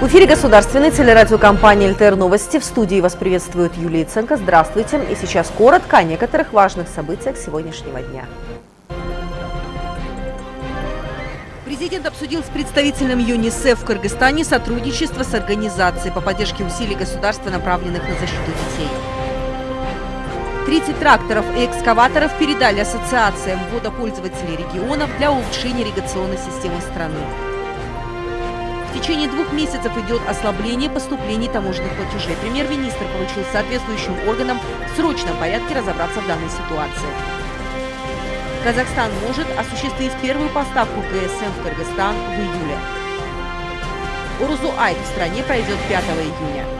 В эфире государственной телерадиокомпании «ЛТР Новости». В студии вас приветствует Юлия Ценко. Здравствуйте. И сейчас коротко о некоторых важных событиях сегодняшнего дня. Президент обсудил с представителем ЮНИСЕФ в Кыргызстане сотрудничество с организацией по поддержке усилий государства, направленных на защиту детей. 30 тракторов и экскаваторов передали ассоциациям водопользователей регионов для улучшения ирригационной системы страны. В течение двух месяцев идет ослабление поступлений таможенных платежей. Премьер-министр поручил соответствующим органам в срочном порядке разобраться в данной ситуации. Казахстан может осуществить первую поставку ГСМ в Кыргызстан в июле. Урузу-Айт в стране пройдет 5 июня.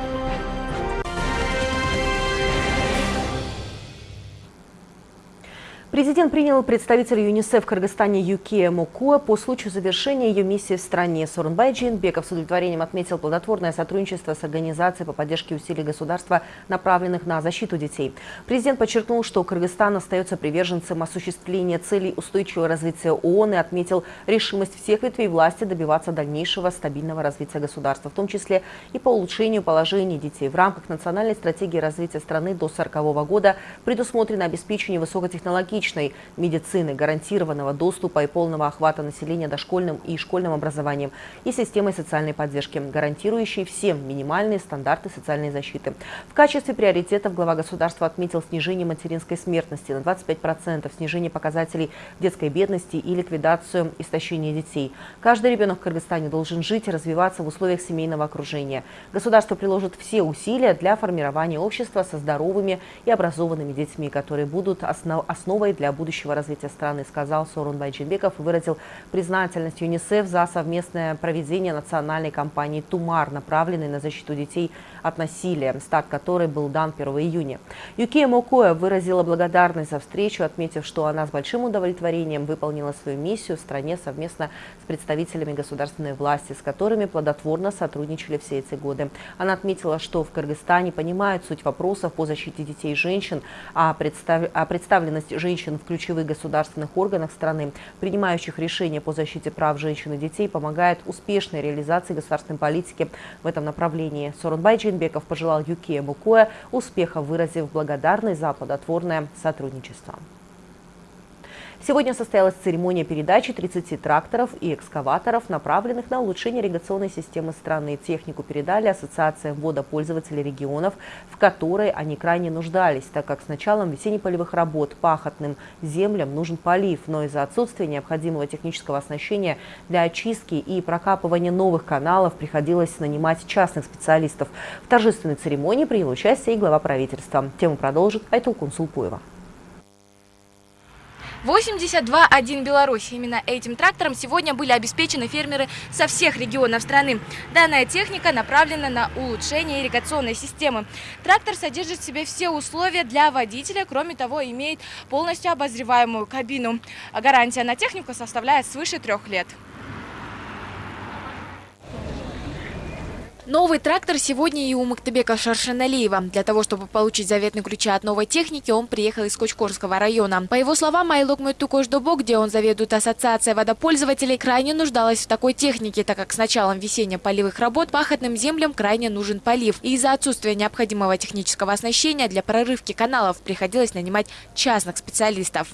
Президент принял представителя ЮНИСЕФ в Кыргызстане Юкия Мукуа по случаю завершения ее миссии в стране. Сорунбай Джинбеков с удовлетворением отметил плодотворное сотрудничество с организацией по поддержке усилий государства, направленных на защиту детей. Президент подчеркнул, что Кыргызстан остается приверженцем осуществления целей устойчивого развития ООН и отметил решимость всех ветвей власти добиваться дальнейшего стабильного развития государства, в том числе и по улучшению положения детей. В рамках национальной стратегии развития страны до 1940 года предусмотрено обеспечение высокотехнологичных личной медицины, гарантированного доступа и полного охвата населения дошкольным и школьным образованием и системой социальной поддержки, гарантирующей всем минимальные стандарты социальной защиты. В качестве приоритетов глава государства отметил снижение материнской смертности на 25%, снижение показателей детской бедности и ликвидацию истощения детей. Каждый ребенок в Кыргызстане должен жить и развиваться в условиях семейного окружения. Государство приложит все усилия для формирования общества со здоровыми и образованными детьми, которые будут основой основой для будущего развития страны, сказал Сорун Байджинбеков и выразил признательность ЮНИСЕФ за совместное проведение национальной кампании «Тумар», направленной на защиту детей от насилия, старт которой был дан 1 июня. Юкия Мокоя выразила благодарность за встречу, отметив, что она с большим удовлетворением выполнила свою миссию в стране совместно с представителями государственной власти, с которыми плодотворно сотрудничали все эти годы. Она отметила, что в Кыргызстане понимают суть вопросов по защите детей и женщин, а, представ... а представленность женщин женщин в ключевых государственных органах страны, принимающих решения по защите прав женщин и детей, помогает успешной реализации государственной политики в этом направлении. Сорунбай Джинбеков пожелал Юкия Мукуя успеха, выразив благодарность за плодотворное сотрудничество. Сегодня состоялась церемония передачи 30 тракторов и экскаваторов, направленных на улучшение ирригационной системы страны. Технику передали Ассоциация водопользователей регионов, в которой они крайне нуждались, так как с началом весенне-полевых работ пахотным землям нужен полив, но из-за отсутствия необходимого технического оснащения для очистки и прокапывания новых каналов приходилось нанимать частных специалистов. В торжественной церемонии принял участие и глава правительства. Тему продолжит Айтул Кунсулпуева. 82.1 Беларусь. Именно этим трактором сегодня были обеспечены фермеры со всех регионов страны. Данная техника направлена на улучшение ирригационной системы. Трактор содержит в себе все условия для водителя, кроме того, имеет полностью обозреваемую кабину. Гарантия на технику составляет свыше трех лет. Новый трактор сегодня и у Мактебека Шаршаналиева. Для того, чтобы получить заветный ключи от новой техники, он приехал из Кочкорского района. По его словам, Айлок Мэтукошдобо, где он заведует ассоциацией водопользователей, крайне нуждалась в такой технике, так как с началом весенних полевых работ пахотным землям крайне нужен полив. И из-за отсутствия необходимого технического оснащения для прорывки каналов приходилось нанимать частных специалистов.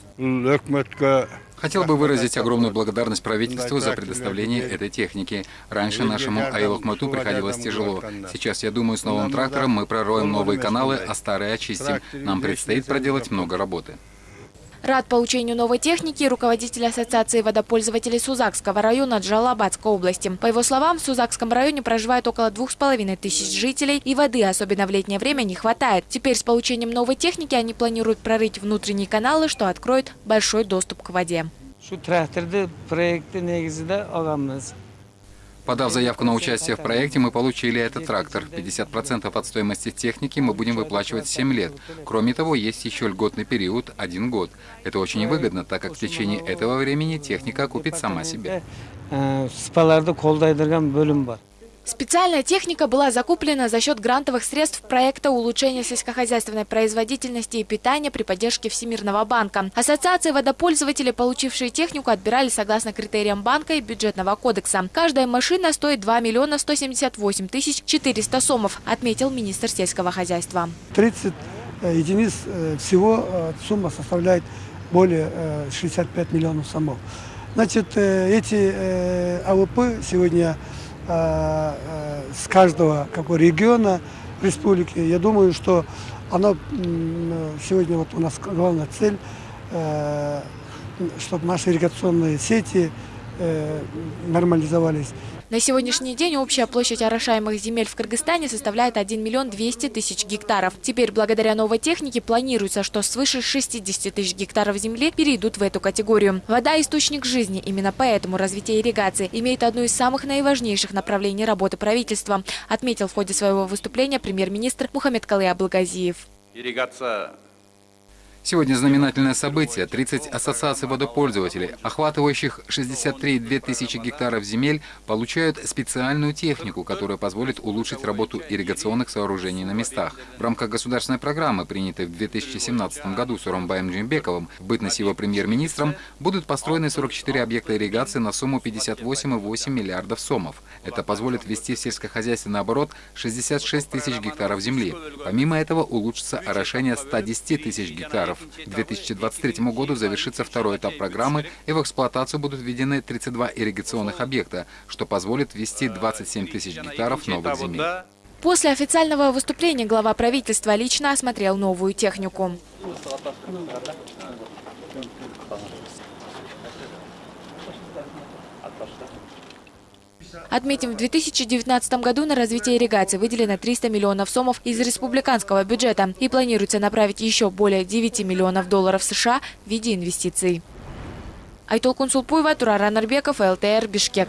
Хотел бы выразить огромную благодарность правительству за предоставление этой техники. Раньше нашему Айлокмату приходилось тяжело. Сейчас, я думаю, с новым трактором мы пророем новые каналы, а старые очистим. Нам предстоит проделать много работы. Рад получению новой техники руководитель Ассоциации водопользователей Сузакского района Джалабадской области. По его словам, в Сузакском районе проживает около двух с половиной тысяч жителей, и воды, особенно в летнее время, не хватает. Теперь с получением новой техники они планируют прорыть внутренние каналы, что откроет большой доступ к воде. Подав заявку на участие в проекте, мы получили этот трактор. 50% от стоимости техники мы будем выплачивать 7 лет. Кроме того, есть еще льготный период – один год. Это очень выгодно, так как в течение этого времени техника купит сама себя. Специальная техника была закуплена за счет грантовых средств проекта улучшения сельскохозяйственной производительности и питания при поддержке Всемирного банка. Ассоциации водопользователей, получившие технику, отбирали согласно критериям банка и бюджетного кодекса. Каждая машина стоит 2 миллиона 178 тысяч 400 сомов, отметил министр сельского хозяйства. 30 э, единиц э, всего э, сумма составляет более 65 миллионов сомов. Значит, эти АВП сегодня с каждого какого региона республики. Я думаю, что она сегодня вот у нас главная цель, чтобы наши ирригационные сети нормализовались. На сегодняшний день общая площадь орошаемых земель в Кыргызстане составляет 1 миллион 200 тысяч гектаров. Теперь, благодаря новой технике, планируется, что свыше 60 тысяч гектаров земли перейдут в эту категорию. Вода – источник жизни. Именно поэтому развитие ирригации имеет одно из самых наиважнейших направлений работы правительства, отметил в ходе своего выступления премьер-министр Мухаммед Калы Абылгазиев. Ирригация Сегодня знаменательное событие. 30 ассоциаций водопользователей, охватывающих 63,2 тысячи гектаров земель, получают специальную технику, которая позволит улучшить работу ирригационных сооружений на местах. В рамках государственной программы, принятой в 2017 году Суромбаем Джимбековым, в бытность его премьер-министром, будут построены 44 объекта ирригации на сумму 58,8 миллиардов сомов. Это позволит ввести в сельскохозяйственный оборот 66 тысяч гектаров земли. Помимо этого улучшится орошение 110 тысяч гектаров гектаров. К 2023 году завершится второй этап программы, и в эксплуатацию будут введены 32 ирригационных объекта, что позволит ввести 27 тысяч гектаров новых земель. После официального выступления глава правительства лично осмотрел новую технику. Отметим, в 2019 году на развитие ирригации выделено 300 миллионов сомов из республиканского бюджета и планируется направить еще более 9 миллионов долларов США в виде инвестиций. Айтол Кунсулпуева, Тураран Арбеков, ЛТР, Бишкек.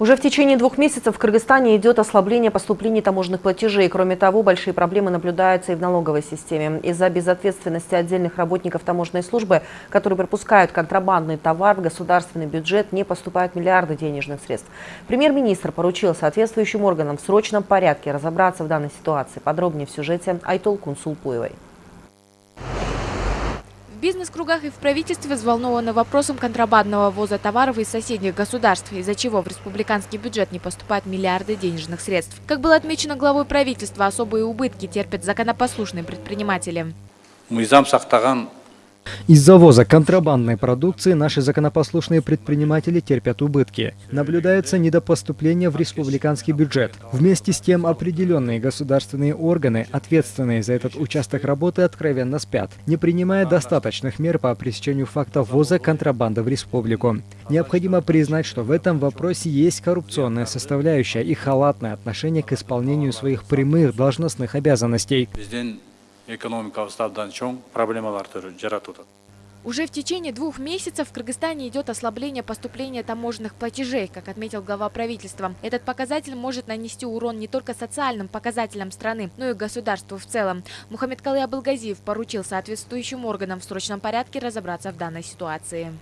Уже в течение двух месяцев в Кыргызстане идет ослабление поступлений таможенных платежей. Кроме того, большие проблемы наблюдаются и в налоговой системе. Из-за безответственности отдельных работников таможенной службы, которые пропускают контрабандный товар в государственный бюджет, не поступают миллиарды денежных средств. Премьер-министр поручил соответствующим органам в срочном порядке разобраться в данной ситуации. Подробнее в сюжете Айтол Кунсулпуевой бизнес-кругах и в правительстве взволнованы вопросом контрабандного ввоза товаров из соседних государств, из-за чего в республиканский бюджет не поступают миллиарды денежных средств. Как было отмечено главой правительства, особые убытки терпят законопослушные предприниматели. Мыйзам сақтаған из завоза контрабандной продукции наши законопослушные предприниматели терпят убытки. Наблюдается недопоступление в республиканский бюджет. Вместе с тем определенные государственные органы, ответственные за этот участок работы, откровенно спят, не принимая достаточных мер по пресечению факта ввоза контрабанды в республику. Необходимо признать, что в этом вопросе есть коррупционная составляющая и халатное отношение к исполнению своих прямых должностных обязанностей экономикалық ставдан чоң проблемалар жаратуда уже в течение двух месяцев в Кыргызстане идет ослабление поступления таможенных платежей, как отметил глава правительства. Этот показатель может нанести урон не только социальным показателям страны, но и государству в целом. Мухаммед Калы Абылгазиев поручил соответствующим органам в срочном порядке разобраться в данной ситуации.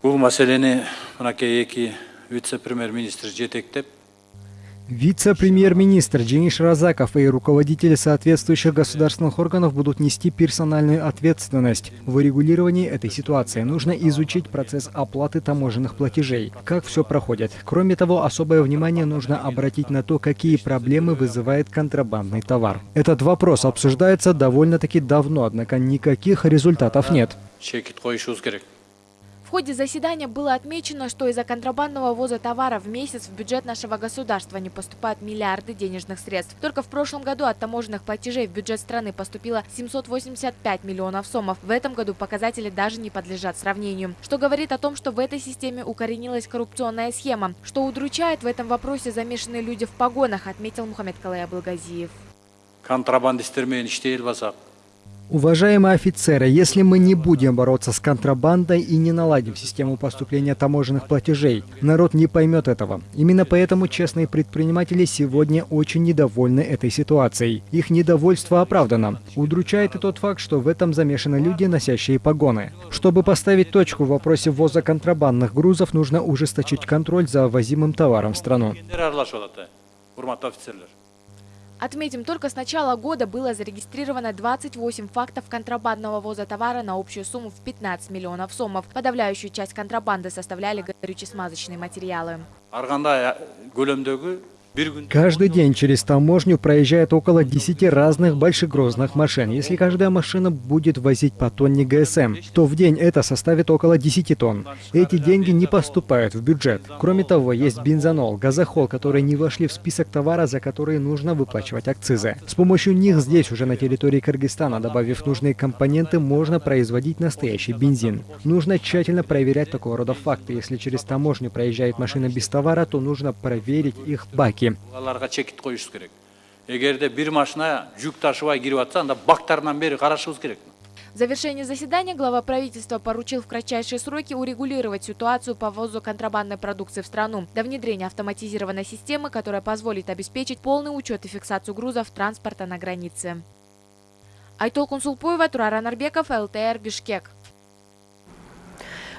Бұл мәселені вице-премьер-министр жетектеп Вице-премьер-министр Джиниш Разаков и руководители соответствующих государственных органов будут нести персональную ответственность. В урегулировании этой ситуации нужно изучить процесс оплаты таможенных платежей, как все проходит. Кроме того, особое внимание нужно обратить на то, какие проблемы вызывает контрабандный товар. Этот вопрос обсуждается довольно-таки давно, однако никаких результатов нет. В ходе заседания было отмечено, что из-за контрабандного ввоза товара в месяц в бюджет нашего государства не поступают миллиарды денежных средств. Только в прошлом году от таможенных платежей в бюджет страны поступило 785 миллионов сомов. В этом году показатели даже не подлежат сравнению. Что говорит о том, что в этой системе укоренилась коррупционная схема. Что удручает в этом вопросе замешанные люди в погонах, отметил Мухаммед Калай Абылгазиев. Контрабандистермен иштей Уважаемые офицеры, если мы не будем бороться с контрабандой и не наладим систему поступления таможенных платежей, народ не поймет этого. Именно поэтому честные предприниматели сегодня очень недовольны этой ситуацией. Их недовольство оправдано. Удручает и тот факт, что в этом замешаны люди, носящие погоны. Чтобы поставить точку в вопросе ввоза контрабандных грузов, нужно ужесточить контроль за ввозимым товаром в страну. Отметим, только с начала года было зарегистрировано 28 фактов контрабандного ввоза товара на общую сумму в 15 миллионов сомов. Подавляющую часть контрабанды составляли горюче-смазочные материалы. Каждый день через таможню проезжает около 10 разных большегрузных машин. Если каждая машина будет возить по тонне ГСМ, то в день это составит около 10 тонн. Эти деньги не поступают в бюджет. Кроме того, есть бензонол, газохол, которые не вошли в список товара, за которые нужно выплачивать акцизы. С помощью них здесь, уже на территории Кыргызстана, добавив нужные компоненты, можно производить настоящий бензин. Нужно тщательно проверять такого рода факты. Если через таможню проезжает машина без товара, то нужно проверить их баки. Аларга чекит коюшубуз керек эгерде бир машина жүк ташыбай кирип атса анда бактарынан бери карашыбыз керек В завершении заседания глава правительства поручил в кратчайшие сроки урегулировать ситуацию по ввозу контрабандной продукции в страну до внедрения автоматизированной системы, которая позволит обеспечить полный учет и фиксацию грузов транспорта на границе. Айтол Кунсулпуева, Турар Анарбеков, ЛТР, Бишкек.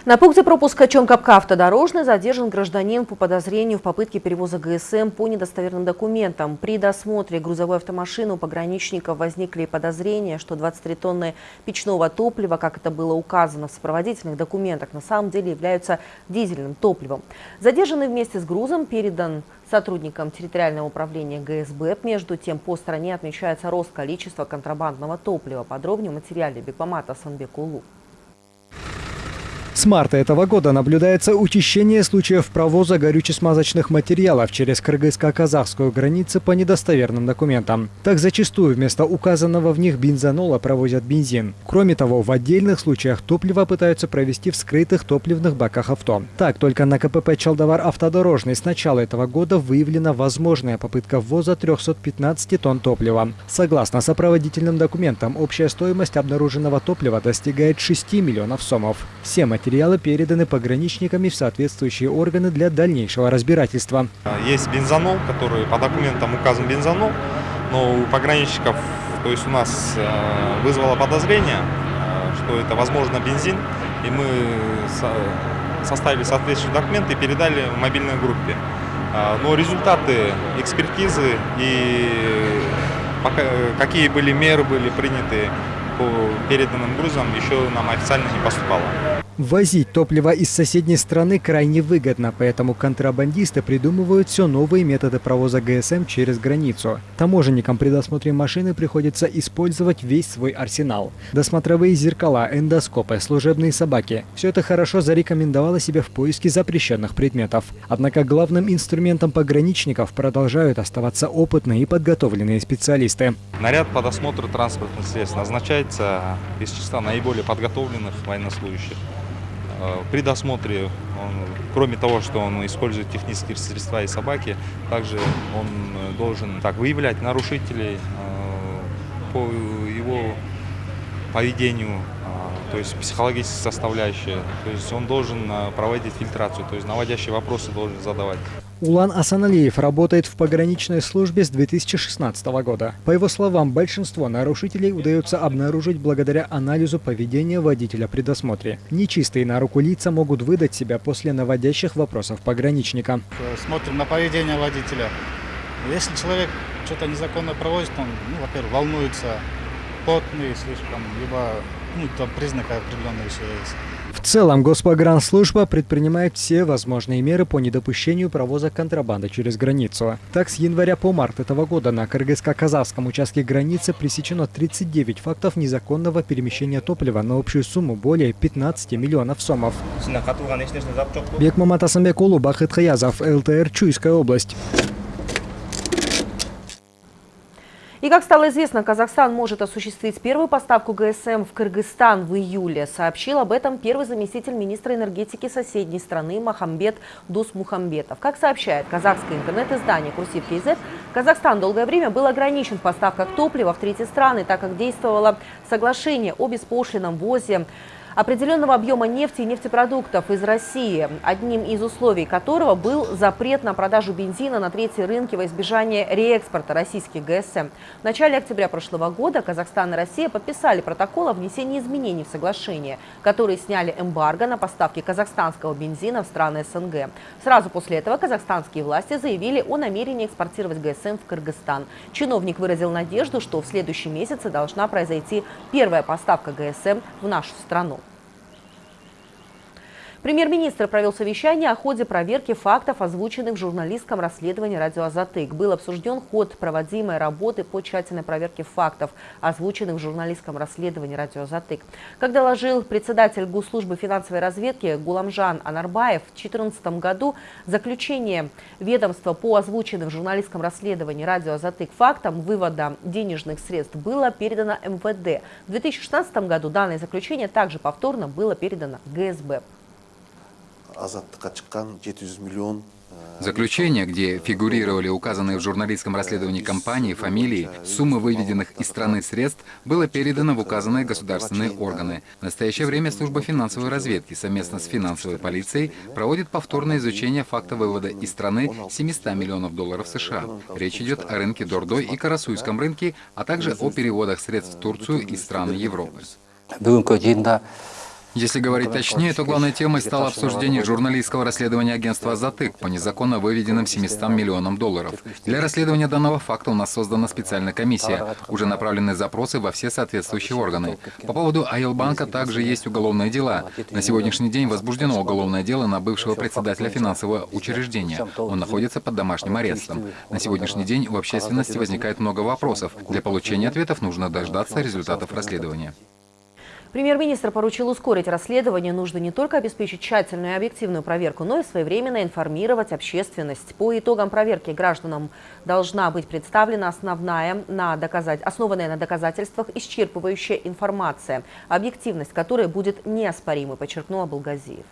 На пункте пропуска Чомкапка автодорожный задержан гражданин по подозрению в попытке перевоза ГСМ по недостоверным документам. При досмотре грузовой автомашины у пограничников возникли подозрения, что 23 тонны печного топлива, как это было указано в сопроводительных документах, на самом деле являются дизельным топливом. Задержанный вместе с грузом передан сотрудникам территориального управления ГСБ. Между тем, по стране отмечается рост количества контрабандного топлива. Подробнее в материале Бекмамата Санбекулу. С марта этого года наблюдается учащение случаев провоза горюче-смазочных материалов через кыргызско-казахскую границу по недостоверным документам. Так зачастую вместо указанного в них бензонола провозят бензин. Кроме того, в отдельных случаях топливо пытаются провести в скрытых топливных баках авто. Так, только на КПП «Чалдовар автодорожный» с начала этого года выявлена возможная попытка ввоза 315 тонн топлива. Согласно сопроводительным документам, общая стоимость обнаруженного топлива достигает 6 миллионов сомов. Все материалы переданы пограничниками в соответствующие органы для дальнейшего разбирательства. Есть бензонол, который по документам указан бензонол, но у пограничников, то есть у нас э, вызвало подозрение, э, что это возможно бензин, и мы составили соответствующие документы и передали мобильной группе. Э, но результаты экспертизы и какие были меры были приняты по переданным грузам еще нам официально не поступало. Возить топливо из соседней страны крайне выгодно, поэтому контрабандисты придумывают все новые методы провоза ГСМ через границу. Таможенникам при досмотре машины приходится использовать весь свой арсенал. Досмотровые зеркала, эндоскопы, служебные собаки – все это хорошо зарекомендовало себя в поиске запрещенных предметов. Однако главным инструментом пограничников продолжают оставаться опытные и подготовленные специалисты. Наряд по досмотру транспортных средств назначается из числа наиболее подготовленных военнослужащих. Э, при досмотре, он, кроме того, что он использует технические средства и собаки, также он э, должен так, выявлять нарушителей э, по его поведению, то есть психологическая составляющая. То есть он должен проводить фильтрацию, то есть наводящие вопросы должен задавать. Улан Асаналиев работает в пограничной службе с 2016 года. По его словам, большинство нарушителей удается обнаружить благодаря анализу поведения водителя при досмотре. Нечистые на руку лица могут выдать себя после наводящих вопросов пограничника. Смотрим на поведение водителя. Если человек что-то незаконно проводит, он, ну, во-первых, волнуется, потный слишком, либо ну, там признаки определенные еще есть. В целом, Госпогранслужба предпринимает все возможные меры по недопущению провоза контрабанды через границу. Так, с января по март этого года на кыргызско-казахском участке границы пресечено 39 фактов незаконного перемещения топлива на общую сумму более 15 миллионов сомов. Бекмамат Асамбекулу, Бахыт Хаязов, ЛТР, Чуйская область. И как стало известно, Казахстан может осуществить первую поставку ГСМ в Кыргызстан в июле. Сообщил об этом первый заместитель министра энергетики соседней страны Махамбет Дусмухамбетов. Как сообщает казахское интернет-издание «Курсив КЗ», Казахстан долгое время был ограничен в поставках топлива в третьи страны, так как действовало соглашение о беспошлином ввозе определенного объема нефти и нефтепродуктов из России, одним из условий которого был запрет на продажу бензина на третьи рынки во избежание реэкспорта российских ГСМ. В начале октября прошлого года Казахстан и Россия подписали протокол о внесении изменений в соглашение, которые сняли эмбарго на поставки казахстанского бензина в страны СНГ. Сразу после этого казахстанские власти заявили о намерении экспортировать ГСМ в Кыргызстан. Чиновник выразил надежду, что в следующем месяце должна произойти первая поставка ГСМ в нашу страну. Премьер-министр провел совещание о ходе проверки фактов, озвученных в журналистском расследовании «Радио Азатык». Был обсужден ход проводимой работы по тщательной проверке фактов, озвученных в журналистском расследовании «Радио Азатык». Как доложил председатель Госслужбы финансовой разведки Гуламжан Анарбаев, в 2014 году заключение ведомства по озвученным в журналистском расследовании «Радио Азатык» фактам вывода денежных средств было передано МВД. В 2016 году данное заключение также повторно было передано ГСБ. Заключение, где фигурировали указанные в журналистском расследовании компании, фамилии, суммы выведенных из страны средств, было передано в указанные государственные органы. В настоящее время служба финансовой разведки совместно с финансовой полицией проводит повторное изучение факта вывода из страны 700 миллионов долларов США. Речь идет о рынке Дордой и Карасуйском рынке, а также о переводах средств в Турцию и страны Европы. Если говорить точнее, то главной темой стало обсуждение журналистского расследования агентства «Затык» по незаконно выведенным 700 миллионам долларов. Для расследования данного факта у нас создана специальная комиссия. Уже направлены запросы во все соответствующие органы. По поводу Айлбанка также есть уголовные дела. На сегодняшний день возбуждено уголовное дело на бывшего председателя финансового учреждения. Он находится под домашним арестом. На сегодняшний день у общественности возникает много вопросов. Для получения ответов нужно дождаться результатов расследования. Премьер-министр поручил ускорить расследование. Нужно не только обеспечить тщательную и объективную проверку, но и своевременно информировать общественность. По итогам проверки гражданам должна быть представлена основная, на доказать, основанная на доказательствах исчерпывающая информация, объективность которой будет неоспоримой, подчеркнул Абулгазиев.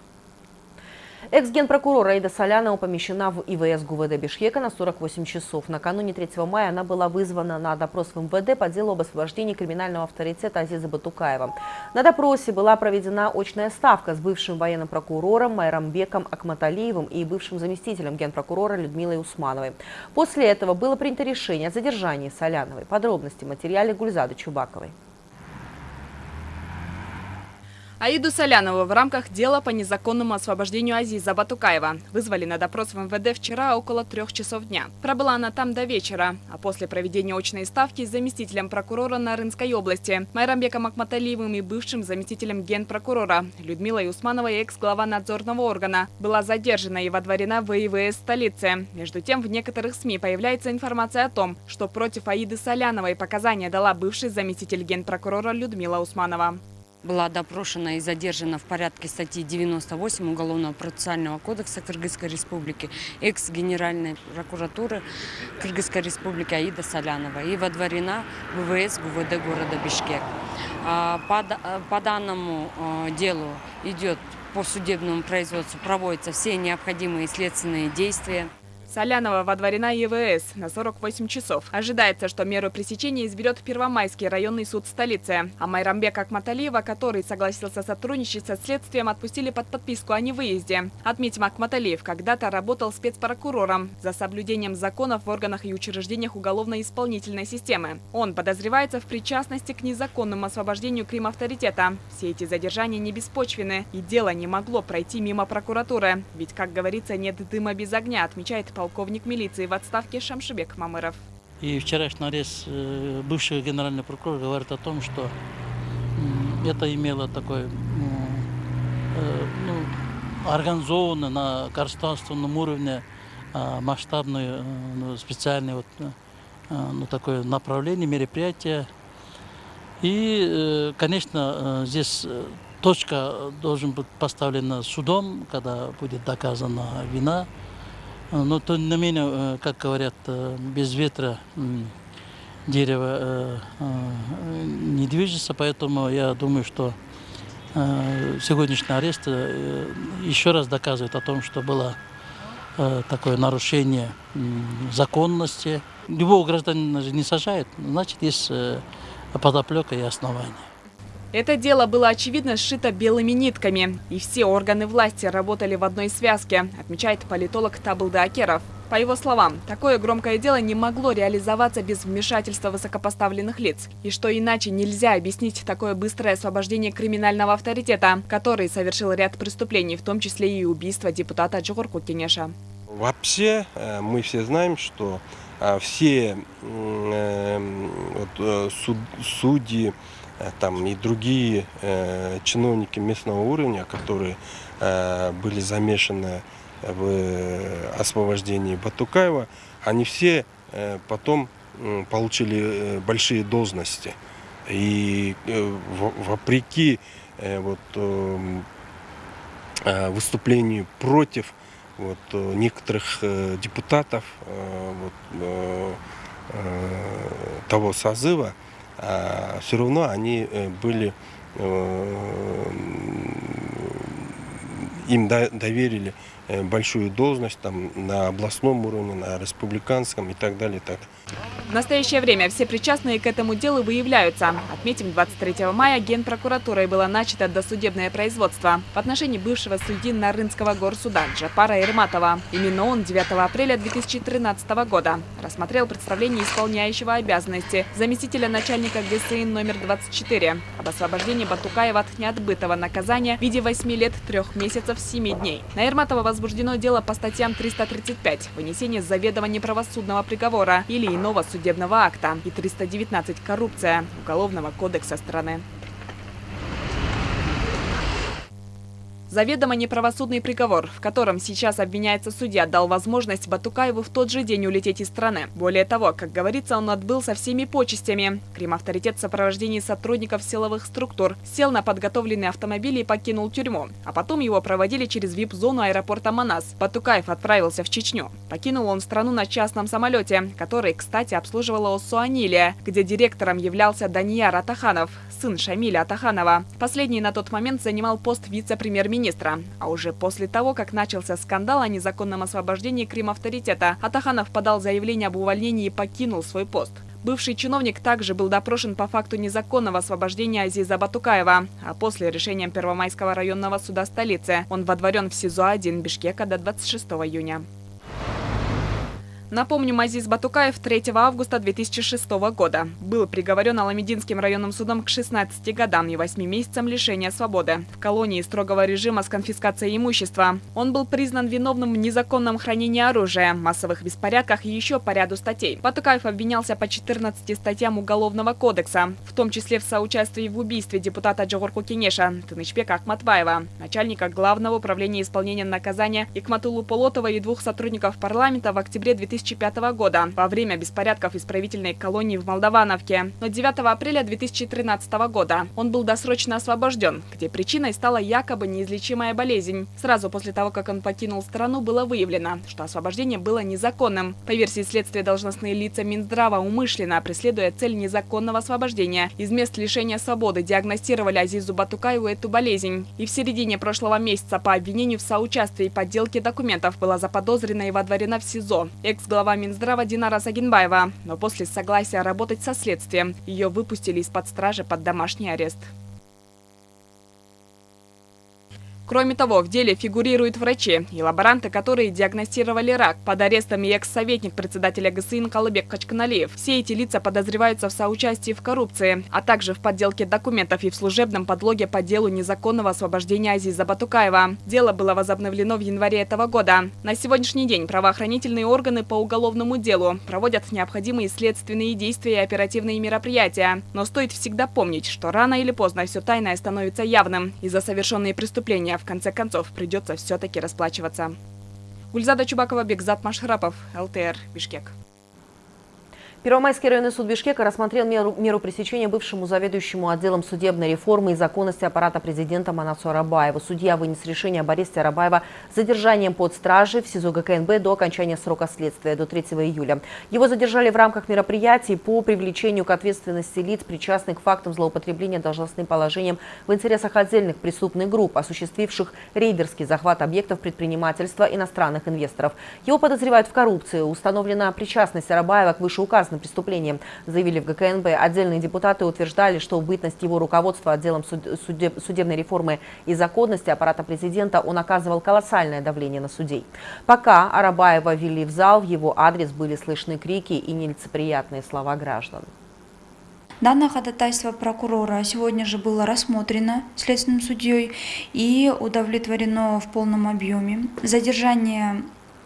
Экс-генпрокурор Аида Солянова помещена в ИВС ГУВД Бишкека на 48 часов. Накануне 3 мая она была вызвана на допрос в МВД по делу об освобождении криминального авторитета Азиза Батукаева. На допросе была проведена очная ставка с бывшим военным прокурором Майрамбеком Акматалиевым и бывшим заместителем генпрокурора Людмилой Усмановой. После этого было принято решение о задержании Соляновой. Подробности в материале Гульзады Чубаковой. Аиду Солянову в рамках дела по незаконному освобождению Азиза Батукаева вызвали на допрос в МВД вчера около трех часов дня. Пробыла она там до вечера, а после проведения очной ставки с заместителем прокурора Нарынской области Майрамбеком Акматалиевым и бывшим заместителем генпрокурора Людмилой Усмановой, экс-глава надзорного органа, была задержана и водворена в ИВС столицы. Между тем, в некоторых СМИ появляется информация о том, что против Аиды Соляновой показания дала бывший заместитель генпрокурора Людмила Усманова была допрошена и задержана в порядке статьи 98 Уголовного процессуального кодекса Кыргызской Республики экс-генеральной прокуратуры Кыргызской Республики Аида Солянова и водворена в ВВС ГУВД города Бишкек. А, по, по данному а, делу идет по судебному производству проводятся все необходимые следственные действия. Солянова водворена ЕВС на 48 часов. Ожидается, что меру пресечения изберет Первомайский районный суд столицы. А Майрамбека Акматалиева, который согласился сотрудничать со следствием, отпустили под подписку о невыезде. Отметим, Акматалиев когда-то работал спецпрокурором за соблюдением законов в органах и учреждениях уголовно-исполнительной системы. Он подозревается в причастности к незаконному освобождению Крим-авторитета. Все эти задержания не беспочвены, и дело не могло пройти мимо прокуратуры. Ведь, как говорится, нет дыма без огня, отмечает полковник милиции в отставке Шамшибек Мамыров. И вчерашний арест э, бывшего генерального прокурора говорит о том, что это имело такой э, ну, организованно на государственном уровне а, масштабное ну, специальное вот, ну, такое направление, мероприятие. И, конечно, здесь точка должен быть поставлена судом, когда будет доказана вина. Но тем не менее, как говорят, без ветра дерево э, э, не движется, поэтому я думаю, что э, сегодняшний арест э, еще раз доказывает о том, что было э, такое нарушение э, законности. Любого гражданина же не сажает, значит, есть э, подоплека и основания. Это дело было очевидно сшито белыми нитками, и все органы власти работали в одной связке, отмечает политолог Табылда Акеров. По его словам, такое громкое дело не могло реализоваться без вмешательства высокопоставленных лиц, и что иначе нельзя объяснить такое быстрое освобождение криминального авторитета, который совершил ряд преступлений, в том числе и убийство депутата Джохорку Кенеша. Вообще э, мы все знаем, что э, все э, вот, суд, судьи, там и другие э, чиновники местного уровня, которые э, были замешаны в освобождении Батукаева, они все э, потом э, получили э, большие должности. И э, вопреки э, вот, э, выступлению против вот, некоторых э, депутатов э, вот, э, того созыва, все равно они э, были, э, им доверили э, большую должность там, на областном уровне, на республиканском и так далее. И так. В настоящее время все причастные к этому делу выявляются. Отметим, 23 мая Генпрокуратурой было начато досудебное производство в отношении бывшего судьи Нарынского горсуда Джапара Ирматова. Именно он 9 апреля 2013 года рассмотрел представление исполняющего обязанности заместителя начальника ГСИН номер 24 об освобождении Батукаева от неотбытого наказания в виде 8 лет 3 месяцев 7 дней. На Ирматова возбуждено дело по статьям 335 «Вынесение заведомо неправосудного приговора» или иного судебного акта и 319 «Коррупция» Уголовного кодекса страны. Заведомо неправосудный приговор, в котором сейчас обвиняется судья, дал возможность Батукаеву в тот же день улететь из страны. Более того, как говорится, он отбыл со всеми почестями. Крим-авторитет в сопровождении сотрудников силовых структур сел на подготовленный автомобиль и покинул тюрьму. А потом его проводили через вип-зону аэропорта Манас. Батукаев отправился в Чечню. Покинул он страну на частном самолете, который, кстати, обслуживала ОСУ «Анилия», где директором являлся Данияр Атаханов, сын Шамиля Атаханова. Последний на тот момент занимал пост вице-премьер-министра министра. А уже после того, как начался скандал о незаконном освобождении Крим-авторитета, Атаханов подал заявление об увольнении и покинул свой пост. Бывший чиновник также был допрошен по факту незаконного освобождения Азиза Батукаева. А после решения Первомайского районного суда столицы он водворен в СИЗО-1 Бишкека до 26 июня. Напомню, Мазиз Батукаев 3 августа 2006 года был приговорен Аламединским районным судом к 16 годам и 8 месяцам лишения свободы в колонии строгого режима с конфискацией имущества. Он был признан виновным в незаконном хранении оружия, массовых беспорядках и еще по ряду статей. Батукаев обвинялся по 14 статьям Уголовного кодекса, в том числе в соучастии в убийстве депутата Джогорку Кенеша Тынычбека Ахматбаева, начальника Главного управления исполнения наказания Икматулу Полотова и двух сотрудников парламента в октябре 2000 2005 года во время беспорядков исправительной колонии в Молдавановке. Но 9 апреля 2013 года он был досрочно освобожден, где причиной стала якобы неизлечимая болезнь. Сразу после того, как он покинул страну, было выявлено, что освобождение было незаконным. По версии следствия, должностные лица Минздрава умышленно, преследуя цель незаконного освобождения, из мест лишения свободы диагностировали Азизу Батукаеву эту болезнь. И в середине прошлого месяца по обвинению в соучастии и подделке документов была заподозрена и водворена в СИЗО. Экс глава Минздрава Динара Сагинбаева. Но после согласия работать со следствием ее выпустили из-под стражи под домашний арест. Кроме того, в деле фигурируют врачи и лаборанты, которые диагностировали рак. Под арестом и экс-советник председателя ГСИН Калыбек Качканалиев. Все эти лица подозреваются в соучастии в коррупции, а также в подделке документов и в служебном подлоге по делу незаконного освобождения Азиза Батукаева. Дело было возобновлено в январе этого года. На сегодняшний день правоохранительные органы по уголовному делу проводят необходимые следственные действия и оперативные мероприятия. Но стоит всегда помнить, что рано или поздно все тайное становится явным. И за совершенные преступления в конце концов придется все-таки расплачиваться. Гульзада Чубакова, Бекзат Машхрапов, ЛТР, Бишкек. Первомайский районный суд Бишкека рассмотрел меру, меру пресечения бывшему заведующему отделом судебной реформы и законности аппарата президента Манасу Арабаева. Судья вынес решение об аресте Арабаева с задержанием под стражей в СИЗО ГКНБ до окончания срока следствия, до 3 июля. Его задержали в рамках мероприятий по привлечению к ответственности лиц, причастных к фактам злоупотребления должностным положением в интересах отдельных преступных групп, осуществивших рейдерский захват объектов предпринимательства иностранных инвесторов. Его подозревают в коррупции. Установлена причастность Арабаева к вышеуказанным причастны преступлением, заявили в ГКНБ. Отдельные депутаты утверждали, что бытность его руководства отделом судеб, судебной реформы и законности аппарата президента он оказывал колоссальное давление на судей. Пока Арабаева вели в зал, в его адрес были слышны крики и нелицеприятные слова граждан. Данное ходатайство прокурора сегодня же было рассмотрено следственным судьей и удовлетворено в полном объеме. Задержание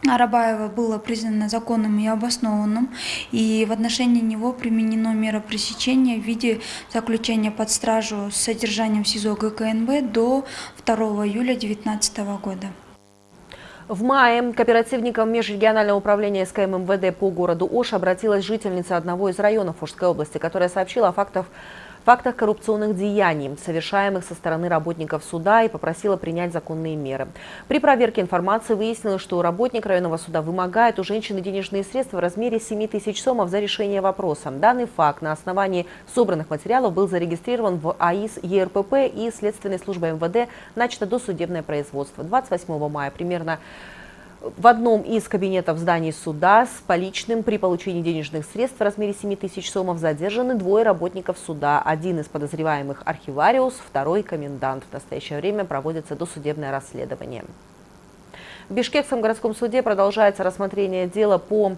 Арабаева было признано законным и обоснованным, и в отношении него применено мера пресечения в виде заключения под стражу с содержанием СИЗО ГКНБ до 2 июля 2019 года. В мае к оперативникам межрегионального управления СКМ МВД по городу Ош обратилась жительница одного из районов Ошской области, которая сообщила о фактах фактах коррупционных деяний, совершаемых со стороны работников суда и попросила принять законные меры. При проверке информации выяснилось, что работник районного суда вымогает у женщины денежные средства в размере 7 тысяч сомов за решение вопроса. Данный факт на основании собранных материалов был зарегистрирован в АИС ЕРПП и Следственной службой МВД начато досудебное производство. 28 мая примерно в одном из кабинетов зданий суда с поличным при получении денежных средств в размере 7 тысяч сомов задержаны двое работников суда. Один из подозреваемых архивариус, второй комендант. В настоящее время проводится досудебное расследование. В Бишкекском городском суде продолжается рассмотрение дела по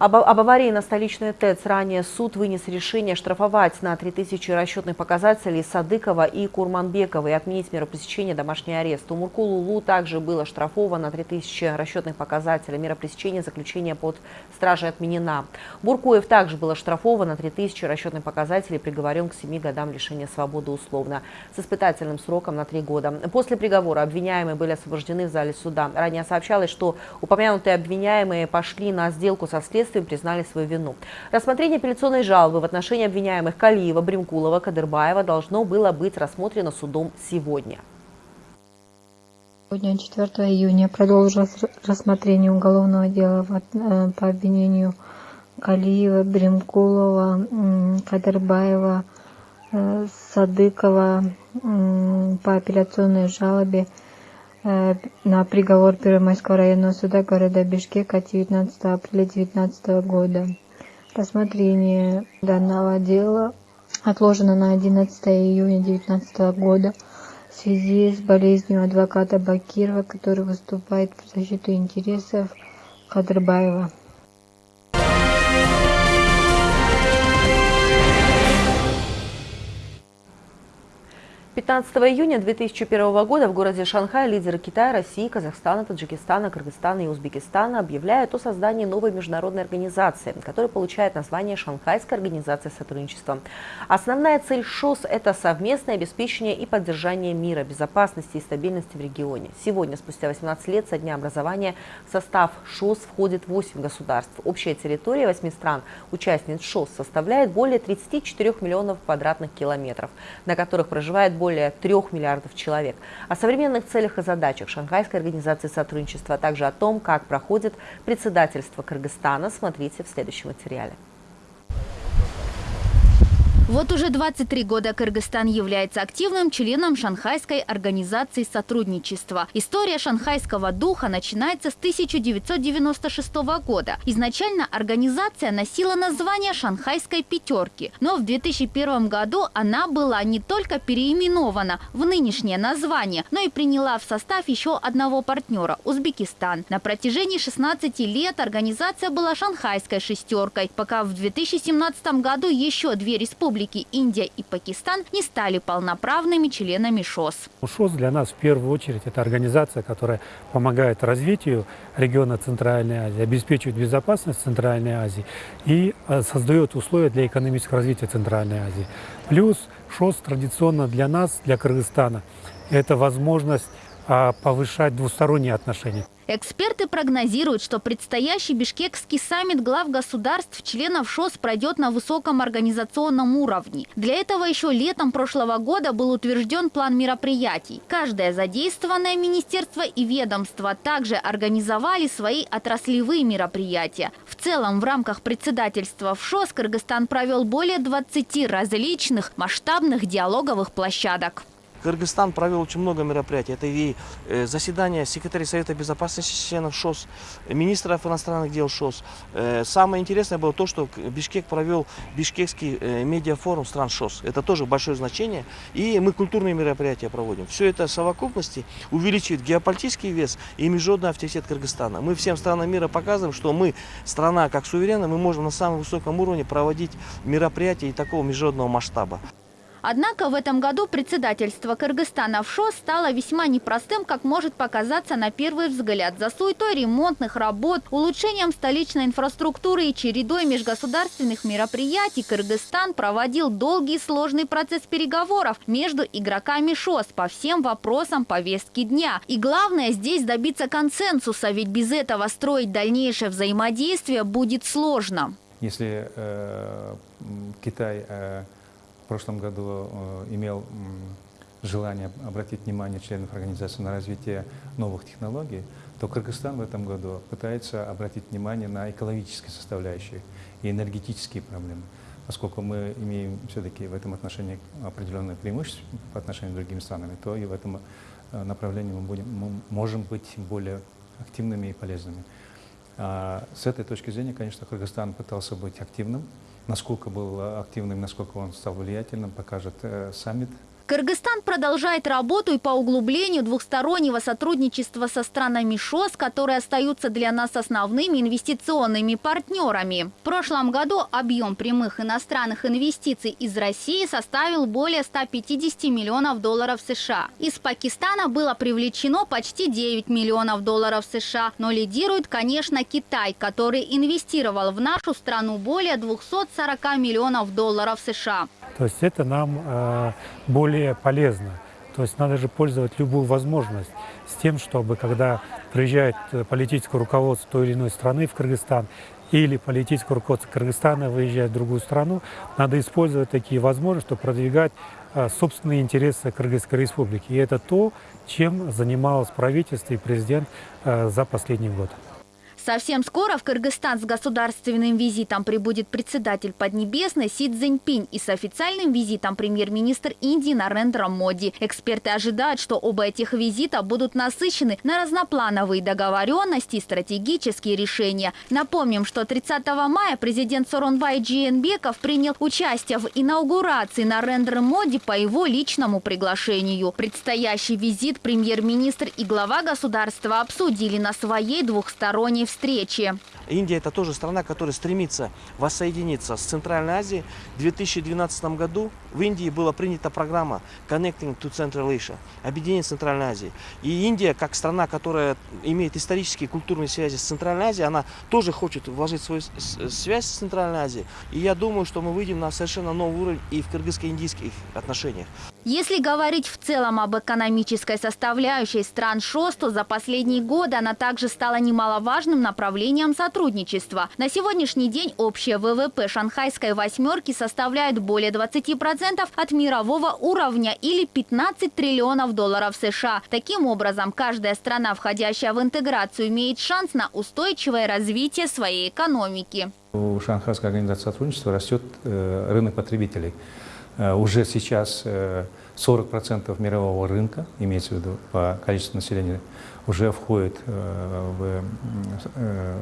об, об аварии на столичной ТЭЦ ранее суд вынес решение штрафовать на 3000 расчетных показателей Садыкова и Курманбекова и отменить меру пресечения домашний арест. У Муркулулу также было штрафовано на 3000 расчетных показателей. Мера пресечения заключения под стражей отменена. Буркуев также было штрафовано на 3000 расчетных показателей приговорен к 7 годам лишения свободы условно с испытательным сроком на 3 года. После приговора обвиняемые были освобождены в зале суда. Ранее сообщалось, что упомянутые обвиняемые пошли на сделку со следствием следствием признали свою вину. Рассмотрение апелляционной жалобы в отношении обвиняемых Калиева, Бримкулова, Кадырбаева должно было быть рассмотрено судом сегодня. Сегодня, 4 июня, продолжилось рассмотрение уголовного дела э, по обвинению Калиева, Бримкулова, Кадырбаева, э, Садыкова по апелляционной жалобе на приговор Первомайского районного суда города Бишкек от 19 апреля 2019 года. Рассмотрение данного дела отложено на 11 июня 2019 года в связи с болезнью адвоката Бакирова, который выступает в защиту интересов Кадрбаева. 15 июня 2001 года в городе Шанхай лидеры Китая, России, Казахстана, Таджикистана, Кыргызстана и Узбекистана объявляют о создании новой международной организации, которая получает название Шанхайская организация сотрудничества. Основная цель ШОС – это совместное обеспечение и поддержание мира, безопасности и стабильности в регионе. Сегодня, спустя 18 лет со дня образования, в состав ШОС входит 8 государств. Общая территория 8 стран, участниц ШОС, составляет более 34 миллионов квадратных километров, на которых проживает более 3 миллиардов человек. О современных целях и задачах Шанхайской организации сотрудничества, а также о том, как проходит председательство Кыргызстана, смотрите в следующем материале. Вот уже 23 года Кыргызстан является активным членом Шанхайской организации сотрудничества. История шанхайского духа начинается с 1996 года. Изначально организация носила название Шанхайской пятерки, но в 2001 году она была не только переименована в нынешнее название, но и приняла в состав еще одного партнера – Узбекистан. На протяжении 16 лет организация была Шанхайской шестеркой, пока в 2017 году еще две республики республики Индия и Пакистан не стали полноправными членами ШОС. ШОС для нас в первую очередь это организация, которая помогает развитию региона Центральной Азии, обеспечивает безопасность Центральной Азии и э, создает условия для экономического развития Центральной Азии. Плюс ШОС традиционно для нас, для Кыргызстана, это возможность а, повышать двусторонние отношения. Эксперты прогнозируют, что предстоящий бишкекский саммит глав государств членов ШОС пройдет на высоком организационном уровне. Для этого еще летом прошлого года был утвержден план мероприятий. Каждое задействованное министерство и ведомство также организовали свои отраслевые мероприятия. В целом, в рамках председательства в ШОС Кыргызстан провел более 20 различных масштабных диалоговых площадок. Кыргызстан провел очень много мероприятий. Это и э, заседание секретаря Совета Безопасности членов ШОС, министров иностранных дел ШОС. Э, самое интересное было то, что Бишкек провел Бишкекский э, медиафорум стран ШОС. Это тоже большое значение. И мы культурные мероприятия проводим. Все это в совокупности увеличивает геополитический вес и международный авторитет Кыргызстана. Мы всем странам мира показываем, что мы, страна как суверенная, мы можем на самом высоком уровне проводить мероприятия и такого международного масштаба. Однако в этом году председательство Кыргызстана в ШОС стало весьма непростым, как может показаться на первый взгляд. За суетой ремонтных работ, улучшением столичной инфраструктуры и чередой межгосударственных мероприятий Кыргызстан проводил долгий и сложный процесс переговоров между игроками ШОС по всем вопросам повестки дня. И главное здесь добиться консенсуса, ведь без этого строить дальнейшее взаимодействие будет сложно. Если э, Китай э, прошлом году э, имел желание обратить внимание членов организации на развитие новых технологий, то Кыргызстан в этом году пытается обратить внимание на экологические составляющие и энергетические проблемы. Поскольку мы имеем все-таки в этом отношении определенное преимущество по отношению к другим странам, то и в этом э, направлении мы, будем, мы можем быть более активными и полезными. А с этой точки зрения, конечно, Кыргызстан пытался быть активным, Насколько был активным, насколько он стал влиятельным, покажет э, саммит Кыргызстан продолжает работу и по углублению двухстороннего сотрудничества со странами ШОС, которые остаются для нас основными инвестиционными партнерами. В прошлом году объем прямых иностранных инвестиций из России составил более 150 миллионов долларов США. Из Пакистана было привлечено почти 9 миллионов долларов США, но лидирует, конечно, Китай, который инвестировал в нашу страну более 240 миллионов долларов США. То есть это нам э, более полезно. То есть надо же пользовать любую возможность с тем, чтобы когда приезжает э, политическое руководство той или иной страны в Кыргызстан, или политическое руководство Кыргызстана выезжает в другую страну, надо использовать такие возможности, чтобы продвигать э, собственные интересы Кыргызской республики. И это то, чем занималось правительство и президент за последний год. Совсем скоро в Кыргызстан с государственным визитом прибудет председатель Поднебесной Си Цзиньпинь и с официальным визитом премьер-министр Индии Нарендра Моди. Эксперты ожидают, что оба этих визита будут насыщены на разноплановые договоренности и стратегические решения. Напомним, что 30 мая президент Соронбай Джиенбеков принял участие в инаугурации Нарендра Моди по его личному приглашению. Предстоящий визит премьер-министр и глава государства обсудили на своей двухсторонней встречи. Индия это тоже страна, которая стремится воссоединиться с Центральной Азией. В 2012 году в Индии была принята программа Connecting to Central Asia, объединение Центральной Азии. И Индия, как страна, которая имеет исторические и культурные связи с Центральной Азией, она тоже хочет вложить свою связь с Центральной Азией. И я думаю, что мы выйдем на совершенно новый уровень и в кыргызско-индийских отношениях. Если говорить в целом об экономической составляющей стран ШОС, то за последние годы она также стала немаловажным направлением сотрудничества. На сегодняшний день общее ВВП шанхайской восьмерки составляет более 20% от мирового уровня или 15 триллионов долларов США. Таким образом, каждая страна, входящая в интеграцию, имеет шанс на устойчивое развитие своей экономики. У Шанхайской организации сотрудничества растет э, рынок потребителей. Э, уже сейчас 40% э, мирового рынка, имеется в виду по количеству населения, уже входит э,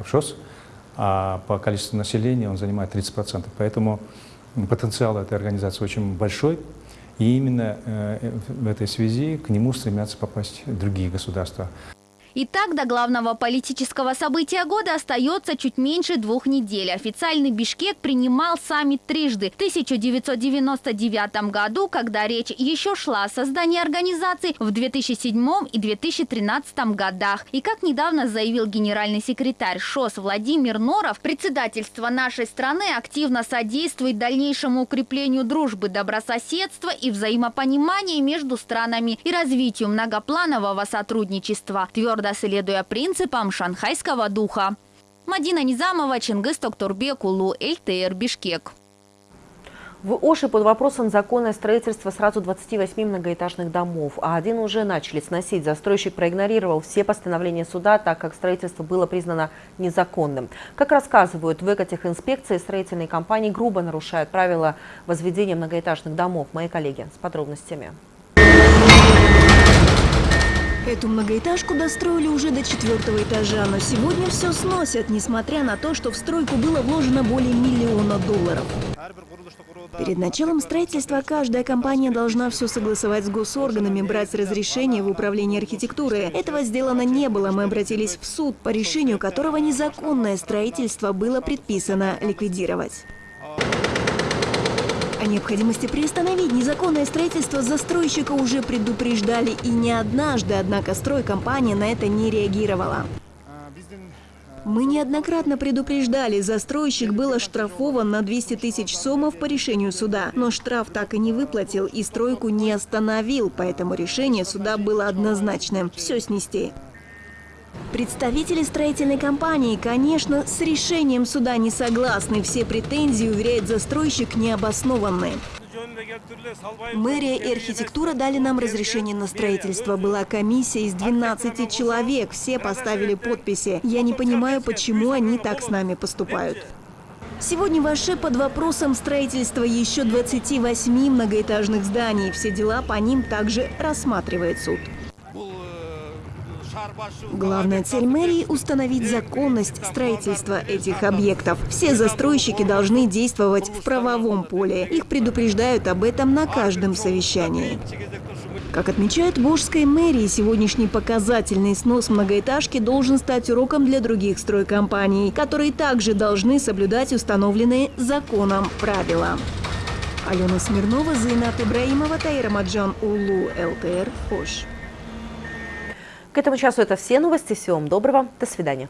в ШОС, а по количеству населения он занимает 30%. Поэтому потенциал этой организации очень большой, и именно в этой связи к нему стремятся попасть другие государства. Итак, до главного политического события года остается чуть меньше двух недель. Официальный Бишкек принимал саммит трижды. В 1999 году, когда речь еще шла о создании организации, в 2007 и 2013 годах. И как недавно заявил генеральный секретарь ШОС Владимир Норов, председательство нашей страны активно содействует дальнейшему укреплению дружбы, добрососедства и взаимопонимания между странами и развитию многопланового сотрудничества. Твердо твердо следуя принципам шанхайского духа. Мадина Низамова, Чингис Токторбек, Улу, ЛТР, Бишкек. В Оше под вопросом законное строительство сразу 28 многоэтажных домов, а один уже начали сносить. Застройщик проигнорировал все постановления суда, так как строительство было признано незаконным. Как рассказывают в экотехинспекции, строительные компании грубо нарушают правила возведения многоэтажных домов. Мои коллеги с подробностями. Эту многоэтажку достроили уже до четвертого этажа, но сегодня все сносят, несмотря на то, что в стройку было вложено более миллиона долларов. Перед началом строительства каждая компания должна все согласовать с госорганами, брать разрешение в управлении архитектуры. Этого сделано не было. Мы обратились в суд, по решению которого незаконное строительство было предписано ликвидировать. Необходимости приостановить незаконное строительство застройщика уже предупреждали и не однажды, однако стройкомпания на это не реагировала. Мы неоднократно предупреждали, застройщик был оштрафован на 200 тысяч сомов по решению суда. Но штраф так и не выплатил и стройку не остановил, поэтому решение суда было однозначным – все снести. Представители строительной компании, конечно, с решением суда не согласны. Все претензии, уверяет застройщик, необоснованные. Мэрия и архитектура дали нам разрешение на строительство. Была комиссия из 12 человек. Все поставили подписи. Я не понимаю, почему они так с нами поступают. Сегодня в Аше под вопросом строительства еще 28 многоэтажных зданий. Все дела по ним также рассматривает суд. Главная цель мэрии – установить законность строительства этих объектов. Все застройщики должны действовать в правовом поле. Их предупреждают об этом на каждом совещании. Как отмечают в Волжской мэрии, сегодняшний показательный снос многоэтажки должен стать уроком для других стройкомпаний, которые также должны соблюдать установленные законом правила. Алена Смирнова, Зайнат Ибраимова, Таира Маджан, Улу, ЛТР, Ош. К этому часу это все новости. Всего вам доброго. До свидания.